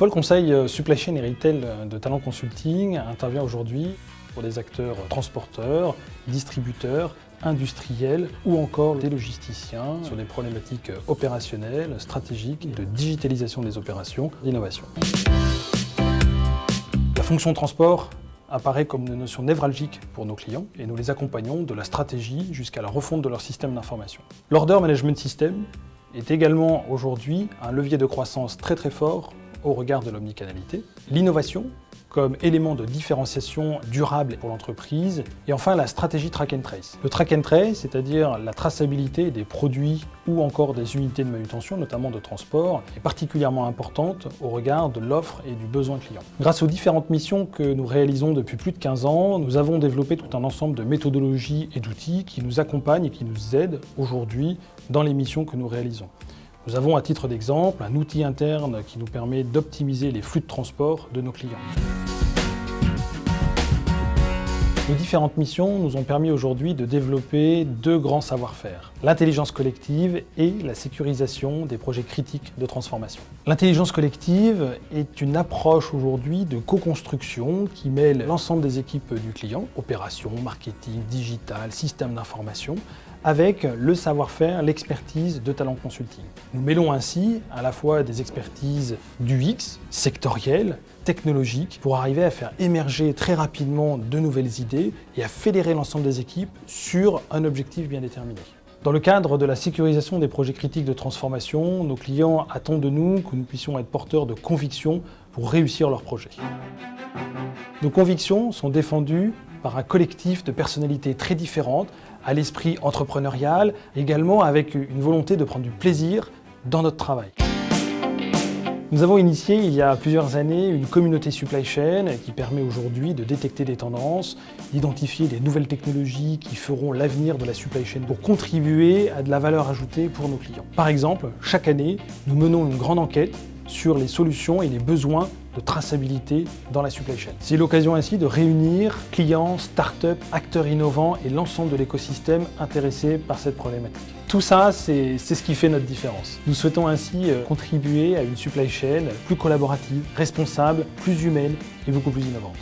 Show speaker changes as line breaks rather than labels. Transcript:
pôle conseil euh, supply chain et retail de Talent Consulting intervient aujourd'hui pour des acteurs transporteurs, distributeurs, industriels ou encore des logisticiens sur des problématiques opérationnelles, stratégiques, de digitalisation des opérations, d'innovation. La fonction transport apparaît comme une notion névralgique pour nos clients et nous les accompagnons de la stratégie jusqu'à la refonte de leur système d'information. L'Order Management System est également aujourd'hui un levier de croissance très très fort au regard de l'omnicanalité. L'innovation comme élément de différenciation durable pour l'entreprise. Et enfin, la stratégie track and trace. Le track and trace, c'est-à-dire la traçabilité des produits ou encore des unités de manutention, notamment de transport, est particulièrement importante au regard de l'offre et du besoin client. Grâce aux différentes missions que nous réalisons depuis plus de 15 ans, nous avons développé tout un ensemble de méthodologies et d'outils qui nous accompagnent et qui nous aident aujourd'hui dans les missions que nous réalisons. Nous avons à titre d'exemple un outil interne qui nous permet d'optimiser les flux de transport de nos clients. Nos différentes missions nous ont permis aujourd'hui de développer deux grands savoir-faire, l'intelligence collective et la sécurisation des projets critiques de transformation. L'intelligence collective est une approche aujourd'hui de co-construction qui mêle l'ensemble des équipes du client, opérations, marketing, digital, système d'information, avec le savoir-faire, l'expertise de Talent Consulting. Nous mêlons ainsi à la fois des expertises du X, sectorielles, technologiques, pour arriver à faire émerger très rapidement de nouvelles idées et à fédérer l'ensemble des équipes sur un objectif bien déterminé. Dans le cadre de la sécurisation des projets critiques de transformation, nos clients attendent de nous que nous puissions être porteurs de convictions pour réussir leurs projets. Nos convictions sont défendues par un collectif de personnalités très différentes, à l'esprit entrepreneurial, également avec une volonté de prendre du plaisir dans notre travail. Nous avons initié il y a plusieurs années une communauté supply chain qui permet aujourd'hui de détecter des tendances, d'identifier des nouvelles technologies qui feront l'avenir de la supply chain pour contribuer à de la valeur ajoutée pour nos clients. Par exemple, chaque année, nous menons une grande enquête sur les solutions et les besoins de traçabilité dans la supply chain. C'est l'occasion ainsi de réunir clients, start-up, acteurs innovants et l'ensemble de l'écosystème intéressé par cette problématique. Tout ça, c'est ce qui fait notre différence. Nous souhaitons ainsi euh, contribuer à une supply chain plus collaborative, responsable, plus humaine et beaucoup plus innovante.